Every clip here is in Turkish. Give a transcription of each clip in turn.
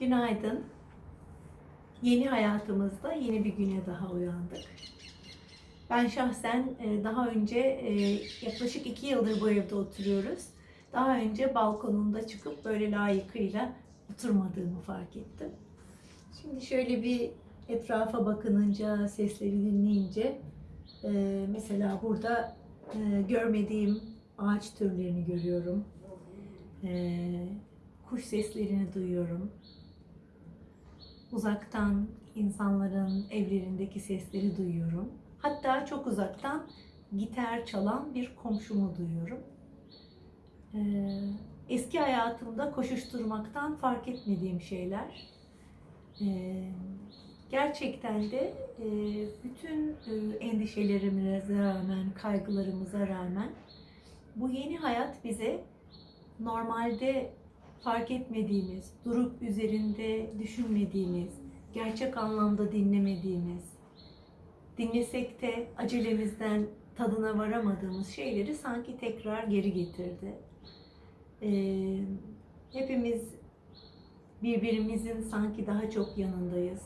Günaydın. Yeni hayatımızda yeni bir güne daha uyandık. Ben şahsen e, daha önce e, yaklaşık iki yıldır bu evde oturuyoruz. Daha önce balkonunda çıkıp böyle layıkıyla oturmadığımı fark ettim. Şimdi şöyle bir etrafa bakınınca, sesleri dinleyince e, mesela burada görmediğim ağaç türlerini görüyorum. Kuş seslerini duyuyorum. Uzaktan insanların evlerindeki sesleri duyuyorum. Hatta çok uzaktan gitar çalan bir komşumu duyuyorum. Ee, eski hayatımda koşuşturmaktan fark etmediğim şeyler. Ee, gerçekten de e, bütün e, endişelerimize rağmen, kaygılarımıza rağmen bu yeni hayat bize normalde fark etmediğimiz, durup üzerinde düşünmediğimiz, gerçek anlamda dinlemediğimiz, dinlesek de acelemizden tadına varamadığımız şeyleri sanki tekrar geri getirdi. Ee, hepimiz birbirimizin sanki daha çok yanındayız.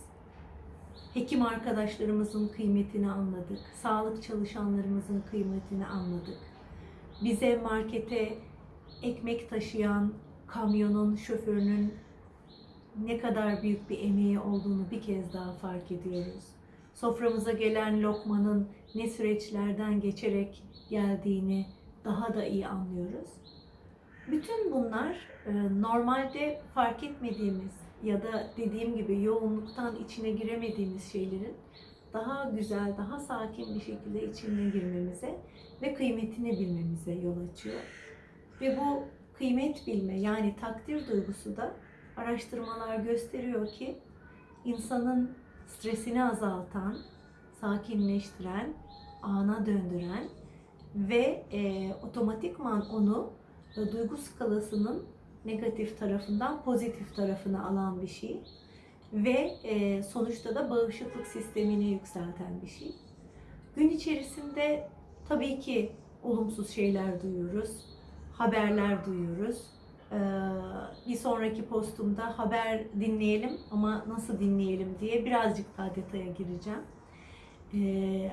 Hekim arkadaşlarımızın kıymetini anladık. Sağlık çalışanlarımızın kıymetini anladık. Bize markete ekmek taşıyan kamyonun şoförünün ne kadar büyük bir emeği olduğunu bir kez daha fark ediyoruz. Soframıza gelen lokmanın ne süreçlerden geçerek geldiğini daha da iyi anlıyoruz. Bütün bunlar e, normalde fark etmediğimiz ya da dediğim gibi yoğunluktan içine giremediğimiz şeylerin daha güzel, daha sakin bir şekilde içine girmemize ve kıymetini bilmemize yol açıyor. Ve bu kıymet bilme yani takdir duygusu da araştırmalar gösteriyor ki insanın stresini azaltan, sakinleştiren, ana döndüren ve e, otomatikman onu e, duygu skalasının negatif tarafından pozitif tarafına alan bir şey ve e, sonuçta da bağışıklık sistemini yükselten bir şey. Gün içerisinde tabii ki olumsuz şeyler duyuyoruz, haberler duyuyoruz. Ee, bir sonraki postumda haber dinleyelim ama nasıl dinleyelim diye birazcık daha detaya gireceğim. Ee,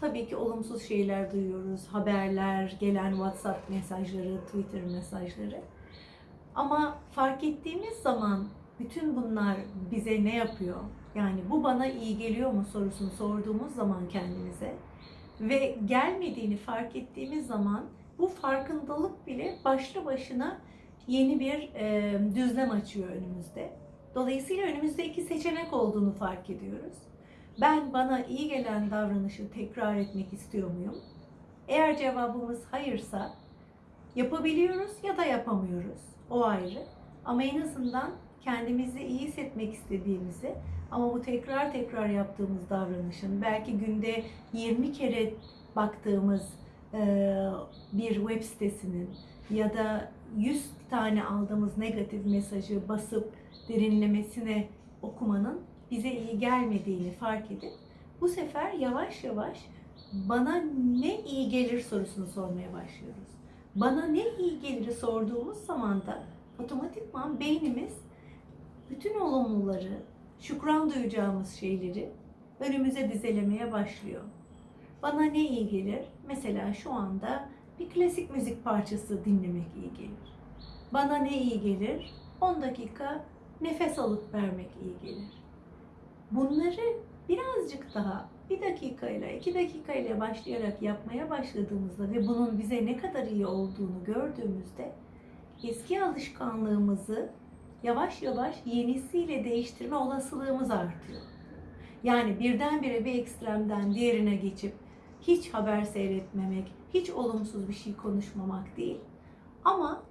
tabii ki olumsuz şeyler duyuyoruz. Haberler, gelen WhatsApp mesajları, Twitter mesajları. Ama fark ettiğimiz zaman bütün bunlar bize ne yapıyor? Yani bu bana iyi geliyor mu sorusunu sorduğumuz zaman kendimize ve gelmediğini fark ettiğimiz zaman bu farkındalık bile başlı başına yeni bir e, düzlem açıyor önümüzde. Dolayısıyla önümüzde iki seçenek olduğunu fark ediyoruz. Ben bana iyi gelen davranışı tekrar etmek istiyor muyum? Eğer cevabımız hayırsa yapabiliyoruz ya da yapamıyoruz. O ayrı. Ama en azından kendimizi iyi hissetmek istediğimizi ama bu tekrar tekrar yaptığımız davranışın belki günde 20 kere baktığımız bir web sitesinin ya da 100 tane aldığımız negatif mesajı basıp derinlemesine okumanın bize iyi gelmediğini fark edip bu sefer yavaş yavaş bana ne iyi gelir sorusunu sormaya başlıyoruz. Bana ne iyi gelir sorduğumuz zaman da otomatikman beynimiz bütün olumluları, şükran duyacağımız şeyleri önümüze dizelemeye başlıyor. Bana ne iyi gelir? Mesela şu anda bir klasik müzik parçası dinlemek iyi gelir. Bana ne iyi gelir? 10 dakika nefes alıp vermek iyi gelir. Bunları birazcık daha bir dakikayla, iki dakikayla başlayarak yapmaya başladığımızda ve bunun bize ne kadar iyi olduğunu gördüğümüzde eski alışkanlığımızı yavaş yavaş yenisiyle değiştirme olasılığımız artıyor. Yani birdenbire bir ekstremden diğerine geçip hiç haber seyretmemek, hiç olumsuz bir şey konuşmamak değil. Ama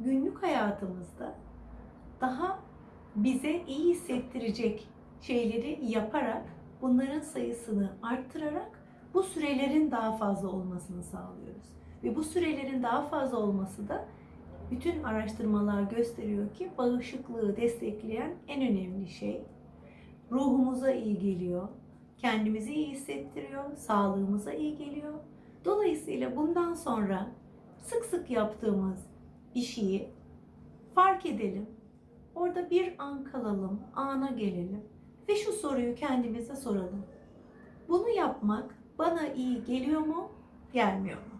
günlük hayatımızda daha bize iyi hissettirecek şeyleri yaparak bunların sayısını arttırarak bu sürelerin daha fazla olmasını sağlıyoruz. Ve bu sürelerin daha fazla olması da bütün araştırmalar gösteriyor ki bağışıklığı destekleyen en önemli şey. Ruhumuza iyi geliyor, kendimizi iyi hissettiriyor, sağlığımıza iyi geliyor. Dolayısıyla bundan sonra sık sık yaptığımız bir şeyi fark edelim. Orada bir an kalalım, ana gelelim ve şu soruyu kendimize soralım. Bunu yapmak bana iyi geliyor mu, gelmiyor mu?